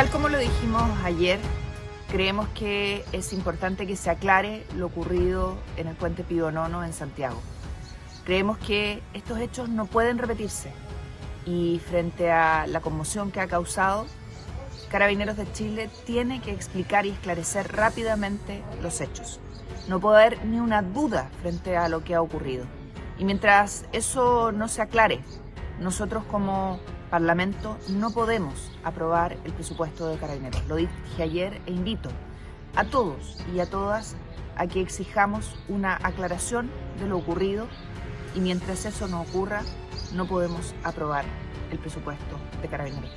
Tal como lo dijimos ayer, creemos que es importante que se aclare lo ocurrido en el puente Pío Nono en Santiago. Creemos que estos hechos no pueden repetirse y frente a la conmoción que ha causado, Carabineros de Chile tiene que explicar y esclarecer rápidamente los hechos. No puede haber ni una duda frente a lo que ha ocurrido. Y mientras eso no se aclare, nosotros como Parlamento no podemos aprobar el presupuesto de Carabineros. Lo dije ayer e invito a todos y a todas a que exijamos una aclaración de lo ocurrido y mientras eso no ocurra, no podemos aprobar el presupuesto de Carabineros.